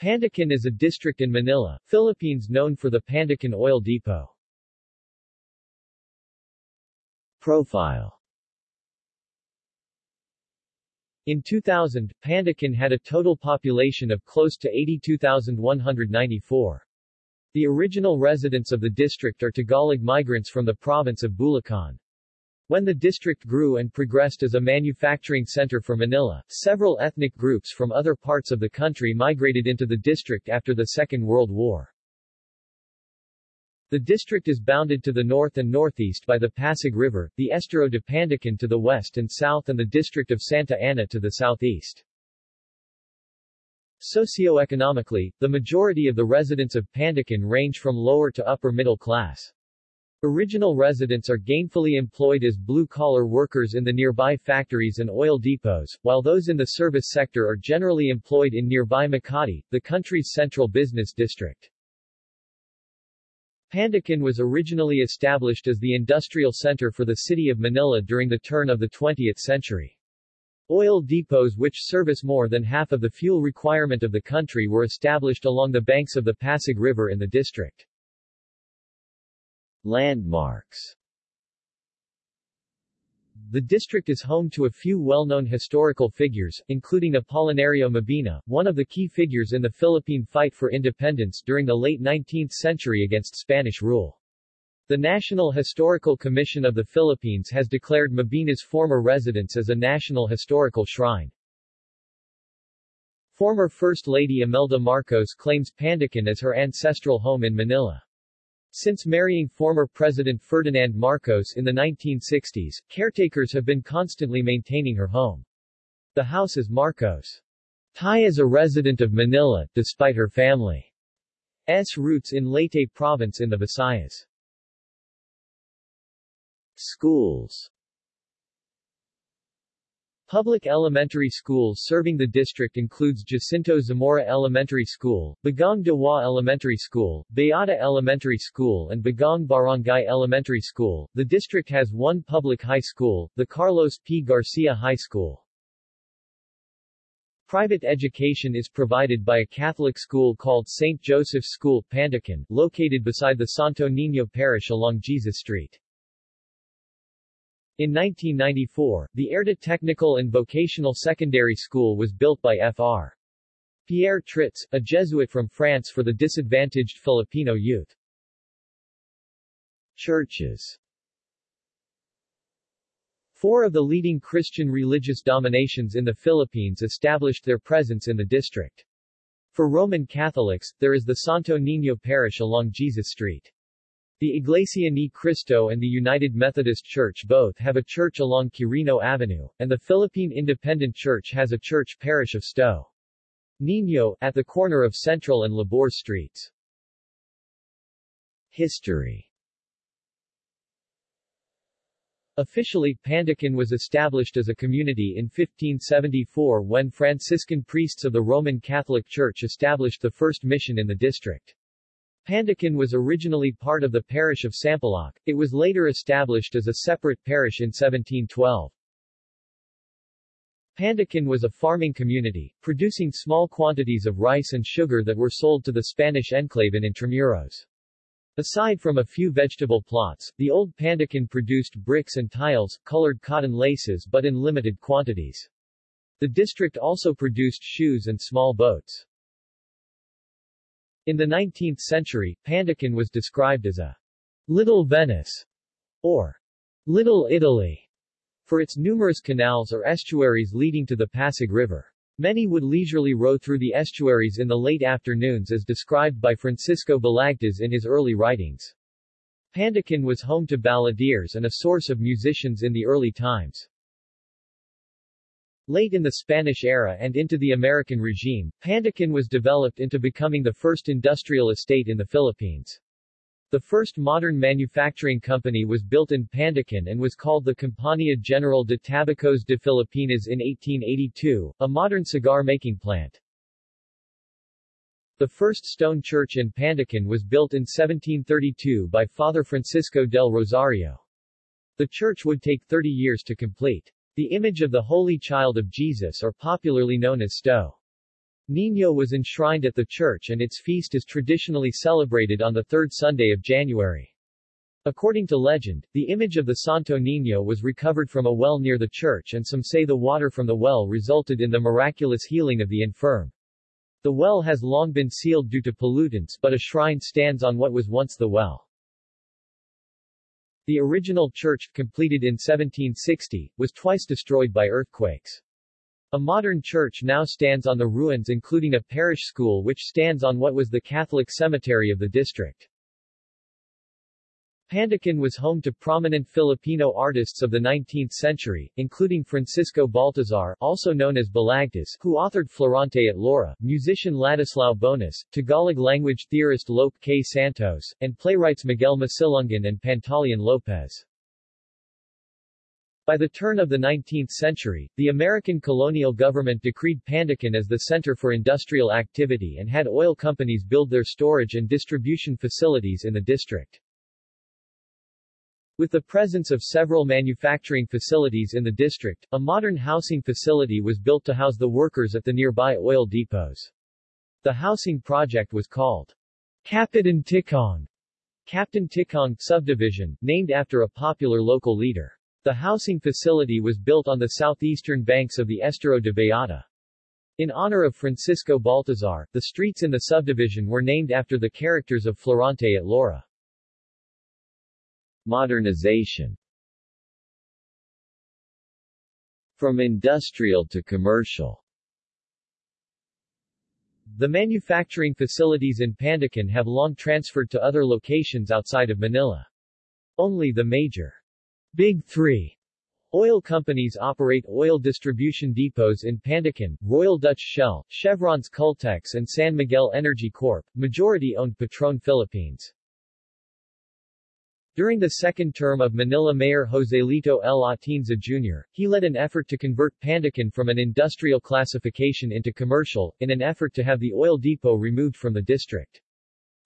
Pandacan is a district in Manila, Philippines known for the Pandacan Oil Depot. Profile In 2000, Pandacan had a total population of close to 82,194. The original residents of the district are Tagalog migrants from the province of Bulacan. When the district grew and progressed as a manufacturing center for Manila, several ethnic groups from other parts of the country migrated into the district after the Second World War. The district is bounded to the north and northeast by the Pasig River, the Estero de Pandacan to the west and south and the district of Santa Ana to the southeast. Socioeconomically, the majority of the residents of Pandacan range from lower to upper middle class. Original residents are gainfully employed as blue-collar workers in the nearby factories and oil depots, while those in the service sector are generally employed in nearby Makati, the country's central business district. Pandacan was originally established as the industrial center for the city of Manila during the turn of the 20th century. Oil depots which service more than half of the fuel requirement of the country were established along the banks of the Pasig River in the district. Landmarks The district is home to a few well-known historical figures, including Apolinario Mabini, one of the key figures in the Philippine fight for independence during the late 19th century against Spanish rule. The National Historical Commission of the Philippines has declared Mabini's former residence as a National Historical Shrine. Former First Lady Imelda Marcos claims Pandacan as her ancestral home in Manila. Since marrying former President Ferdinand Marcos in the 1960s, caretakers have been constantly maintaining her home. The house is Marcos' tie is a resident of Manila, despite her family's roots in Leyte province in the Visayas. Schools Public elementary schools serving the district includes Jacinto Zamora Elementary School, Bagong Diwa Elementary School, Beata Elementary School and Bagong Barangay Elementary School. The district has one public high school, the Carlos P. Garcia High School. Private education is provided by a Catholic school called St. Joseph's School Pandacan, located beside the Santo Niño Parish along Jesus Street. In 1994, the Erda Technical and Vocational Secondary School was built by Fr. Pierre Tritz, a Jesuit from France for the disadvantaged Filipino youth. Churches Four of the leading Christian religious dominations in the Philippines established their presence in the district. For Roman Catholics, there is the Santo Niño Parish along Jesus Street. The Iglesia Ni Cristo and the United Methodist Church both have a church along Quirino Avenue, and the Philippine Independent Church has a church parish of Sto. Niño, at the corner of Central and Labor Streets. History Officially, Pandacan was established as a community in 1574 when Franciscan priests of the Roman Catholic Church established the first mission in the district. Pandacan was originally part of the parish of Sampaloc, it was later established as a separate parish in 1712. Pandacan was a farming community, producing small quantities of rice and sugar that were sold to the Spanish enclave in Intramuros. Aside from a few vegetable plots, the old Pandacan produced bricks and tiles, colored cotton laces but in limited quantities. The district also produced shoes and small boats. In the 19th century, Pandacan was described as a Little Venice or Little Italy for its numerous canals or estuaries leading to the Pasig River. Many would leisurely row through the estuaries in the late afternoons as described by Francisco Balagtas in his early writings. Pandacan was home to balladeers and a source of musicians in the early times. Late in the Spanish era and into the American regime, Pandacan was developed into becoming the first industrial estate in the Philippines. The first modern manufacturing company was built in Pandacan and was called the Compañía General de Tabacos de Filipinas in 1882, a modern cigar-making plant. The first stone church in Pandacan was built in 1732 by Father Francisco del Rosario. The church would take 30 years to complete. The image of the Holy Child of Jesus or popularly known as Sto. Niño was enshrined at the church and its feast is traditionally celebrated on the third Sunday of January. According to legend, the image of the Santo Niño was recovered from a well near the church and some say the water from the well resulted in the miraculous healing of the infirm. The well has long been sealed due to pollutants but a shrine stands on what was once the well. The original church, completed in 1760, was twice destroyed by earthquakes. A modern church now stands on the ruins including a parish school which stands on what was the Catholic cemetery of the district. Pandacan was home to prominent Filipino artists of the 19th century, including Francisco Baltazar also known as Balagtas, who authored Florante at Laura, musician Ladislao Bonus, Tagalog-language theorist Lope K. Santos, and playwrights Miguel Masilungan and Pantaleon Lopez. By the turn of the 19th century, the American colonial government decreed Pandacan as the center for industrial activity and had oil companies build their storage and distribution facilities in the district. With the presence of several manufacturing facilities in the district, a modern housing facility was built to house the workers at the nearby oil depots. The housing project was called Kapitan Tikong, Captain Tikong subdivision, named after a popular local leader. The housing facility was built on the southeastern banks of the Estero de Beata. In honor of Francisco Baltazar, the streets in the subdivision were named after the characters of Florante at Laura. Modernization From industrial to commercial The manufacturing facilities in Pandacan have long transferred to other locations outside of Manila. Only the major Big Three Oil companies operate oil distribution depots in Pandacan, Royal Dutch Shell, Chevron's Caltex and San Miguel Energy Corp., majority-owned Petron Philippines. During the second term of Manila Mayor Joselito L. Atienza Jr., he led an effort to convert Pandacan from an industrial classification into commercial, in an effort to have the oil depot removed from the district.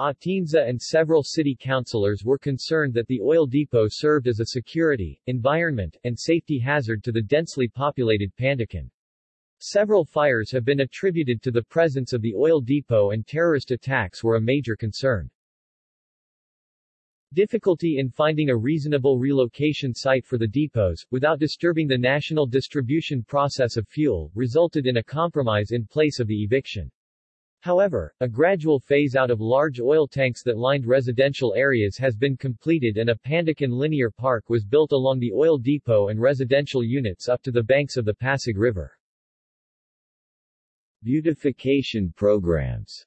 Atienza and several city councilors were concerned that the oil depot served as a security, environment, and safety hazard to the densely populated Pandacan. Several fires have been attributed to the presence of the oil depot and terrorist attacks were a major concern. Difficulty in finding a reasonable relocation site for the depots, without disturbing the national distribution process of fuel, resulted in a compromise in place of the eviction. However, a gradual phase-out of large oil tanks that lined residential areas has been completed and a Pandacan linear park was built along the oil depot and residential units up to the banks of the Pasig River. Beautification programs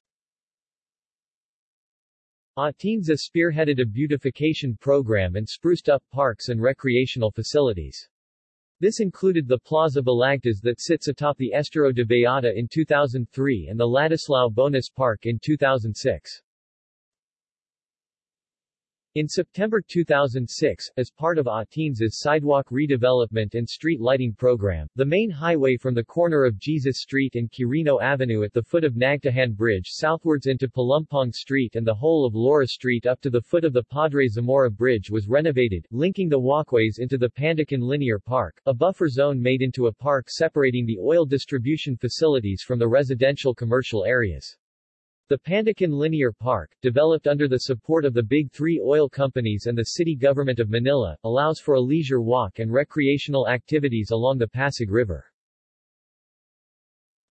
Atienza spearheaded a beautification program and spruced up parks and recreational facilities. This included the Plaza Balagtas that sits atop the Estero de Beata in 2003 and the Ladislao Bonus Park in 2006. In September 2006, as part of Atienza's sidewalk redevelopment and street lighting program, the main highway from the corner of Jesus Street and Quirino Avenue at the foot of Nagtahan Bridge southwards into Palumpong Street and the whole of Laura Street up to the foot of the Padre Zamora Bridge was renovated, linking the walkways into the Pandacan Linear Park, a buffer zone made into a park separating the oil distribution facilities from the residential commercial areas. The Pandacan Linear Park, developed under the support of the Big Three oil companies and the city government of Manila, allows for a leisure walk and recreational activities along the Pasig River.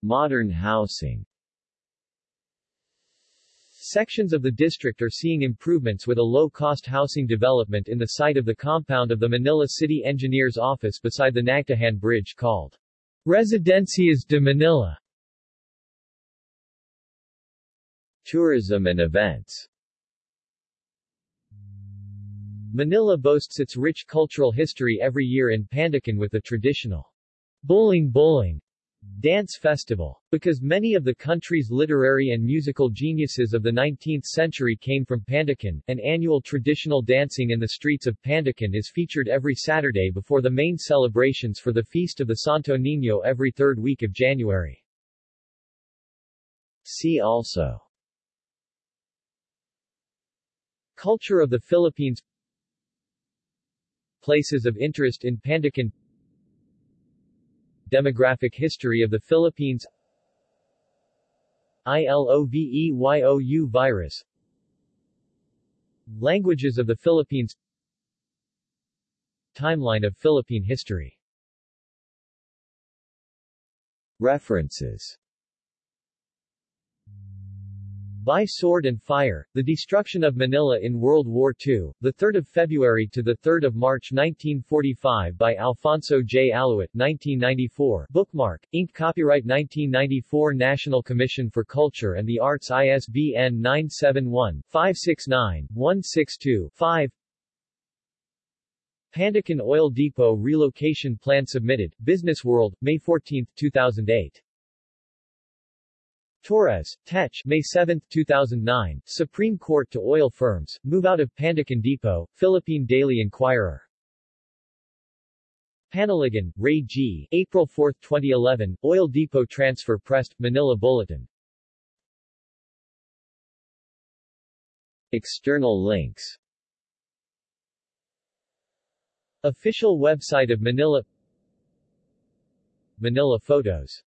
Modern housing Sections of the district are seeing improvements with a low-cost housing development in the site of the compound of the Manila City Engineer's Office beside the Nagtahan Bridge called Residencias de Manila. Tourism and events Manila boasts its rich cultural history every year in Pandacan with the traditional Buling-Buling dance festival. Because many of the country's literary and musical geniuses of the 19th century came from Pandacan, an annual traditional dancing in the streets of Pandacan is featured every Saturday before the main celebrations for the Feast of the Santo Niño every third week of January. See also Culture of the Philippines. Places of interest in Pandacan Demographic history of the Philippines. ILOVEYOU virus. Languages of the Philippines. Timeline of Philippine history. References by Sword and Fire, The Destruction of Manila in World War II, 3 February to 3 March 1945 by Alfonso J. Aluit 1994, Bookmark, Inc. Copyright 1994 National Commission for Culture and the Arts ISBN 971-569-162-5 Pandacan Oil Depot Relocation Plan submitted, Business World, May 14, 2008 Torres, Tetch May 7, 2009, Supreme Court to oil firms, move out of Pandacan Depot, Philippine Daily Inquirer. Panaligan, Ray G., April 4, 2011, Oil Depot Transfer Pressed, Manila Bulletin. External links Official website of Manila Manila Photos